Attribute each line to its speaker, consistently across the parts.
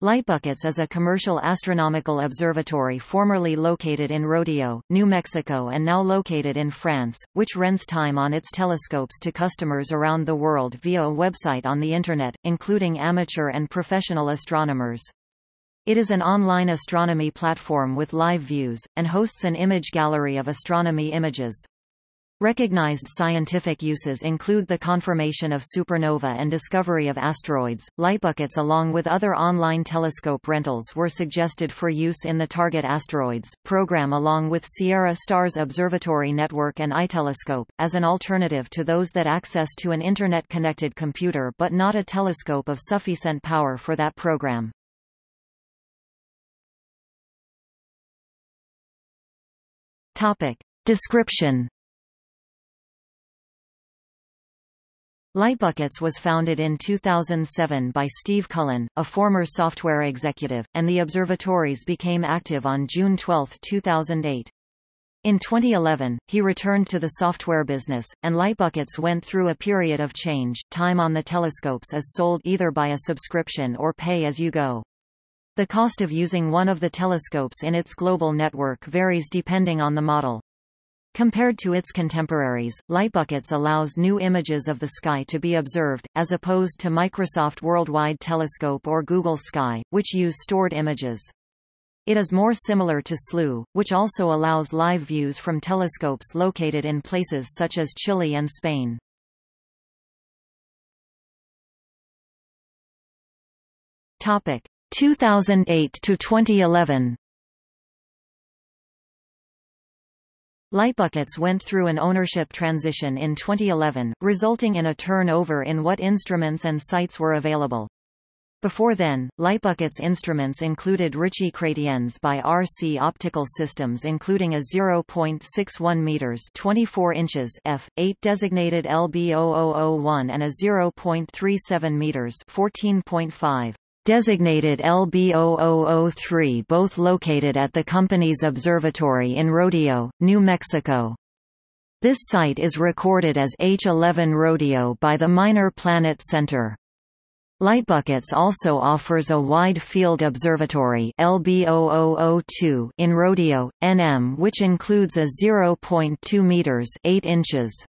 Speaker 1: Lightbuckets is a commercial astronomical observatory formerly located in Rodeo, New Mexico and now located in France, which rents time on its telescopes to customers around the world via a website on the Internet, including amateur and professional astronomers. It is an online astronomy platform with live views, and hosts an image gallery of astronomy images. Recognized scientific uses include the confirmation of supernova and discovery of asteroids. Lightbuckets along with other online telescope rentals were suggested for use in the Target Asteroids program along with Sierra Stars Observatory Network and iTelescope, as an alternative to those that access to an Internet-connected computer but not a telescope of sufficient power for that program. Topic. Description Lightbuckets was founded in 2007 by Steve Cullen, a former software executive, and the observatories became active on June 12, 2008. In 2011, he returned to the software business, and Lightbuckets went through a period of change. Time on the telescopes is sold either by a subscription or pay as you go. The cost of using one of the telescopes in its global network varies depending on the model. Compared to its contemporaries, Lightbuckets allows new images of the sky to be observed, as opposed to Microsoft Worldwide Telescope or Google Sky, which use stored images. It is more similar to Slooh, which also allows live views from telescopes located in places such as Chile and Spain. Topic 2008 to 2011. Lightbuckets went through an ownership transition in 2011, resulting in a turnover in what instruments and sites were available. Before then, Lightbucket's instruments included Ritchey Chrétiens by RC Optical Systems including a 0.61 meters 24 inches f8 designated LB0001 and a 0.37 meters 14.5 designated LB0003 both located at the company's observatory in Rodeo, New Mexico. This site is recorded as H11 Rodeo by the Minor Planet Center. Lightbuckets also offers a wide field observatory LB0002 in Rodeo, NM which includes a 0.2 meters 8 inches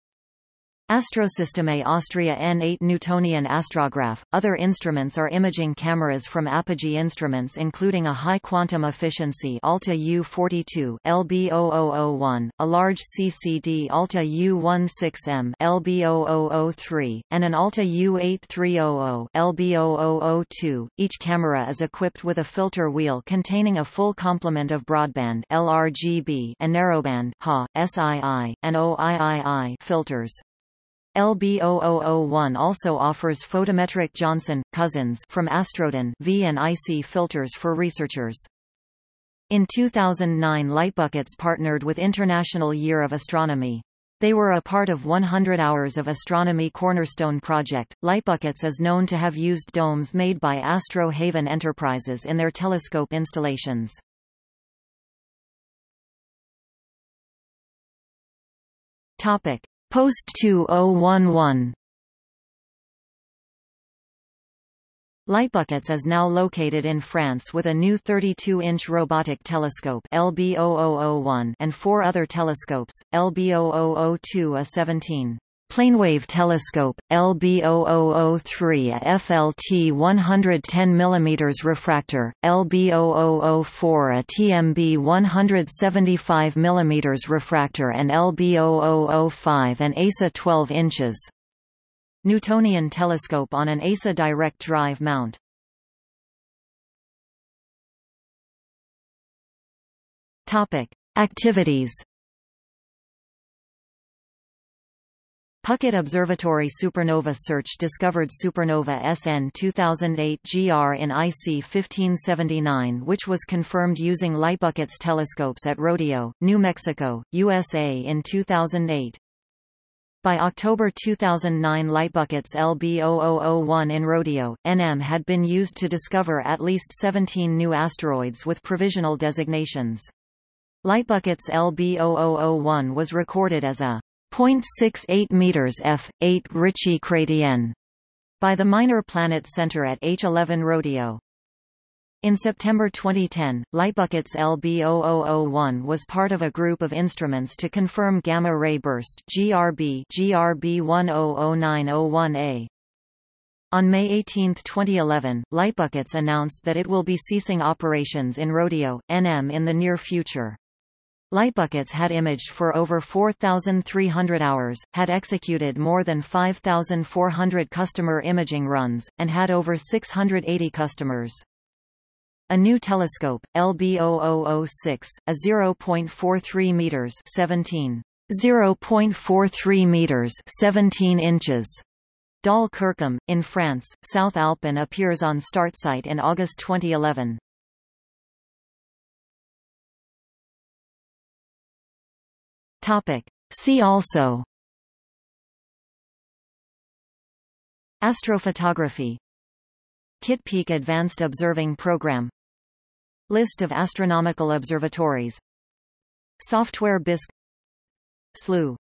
Speaker 1: Astrosysteme Austria N8 Newtonian astrograph. Other instruments are imaging cameras from Apogee Instruments including a high quantum efficiency Alta U42 LB0001, a large CCD Alta U16M LB0003, and an Alta U8300 LB0002. Each camera is equipped with a filter wheel containing a full complement of broadband LRGB and narrowband HA, SII, and OIII filters. LB0001 also offers photometric Johnson, Cousins from Astrodon V and IC filters for researchers. In 2009 Lightbuckets partnered with International Year of Astronomy. They were a part of 100 Hours of Astronomy Cornerstone Project. Lightbuckets is known to have used domes made by Astro Haven Enterprises in their telescope installations. Topic: Post 2011 Lightbuckets is now located in France with a new 32-inch robotic telescope LB0001 and four other telescopes, LB0002 a 17. Planewave telescope, LB0003 a FLT 110 mm refractor, LB0004 a TMB 175 mm refractor and LB0005 an ASA 12 inches. Newtonian telescope on an ASA direct drive mount. Activities Puckett Observatory Supernova Search discovered supernova SN 2008 GR in IC 1579 which was confirmed using Lightbuckets telescopes at Rodeo, New Mexico, USA in 2008. By October 2009 Lightbuckets LB0001 in Rodeo, NM had been used to discover at least 17 new asteroids with provisional designations. Lightbuckets LB0001 was recorded as a 0.68 meters f. 8 Ritchey Chrétien by the Minor Planet Center at H11 Rodeo. In September 2010, Lightbuckets LB0001 was part of a group of instruments to confirm gamma-ray burst GRB GRB 100901A. On May 18, 2011, Lightbuckets announced that it will be ceasing operations in Rodeo, NM in the near future. Lightbuckets had imaged for over 4,300 hours, had executed more than 5,400 customer imaging runs, and had over 680 customers. A new telescope, LB0006, a 0.43 meters 17 0.43 meters 17 inches Dall-Kirkham, in France, South Alpin appears on StartSite in August 2011. Topic. See also. Astrophotography. Kitt Peak Advanced Observing Program. List of astronomical observatories. Software Bisque Slooh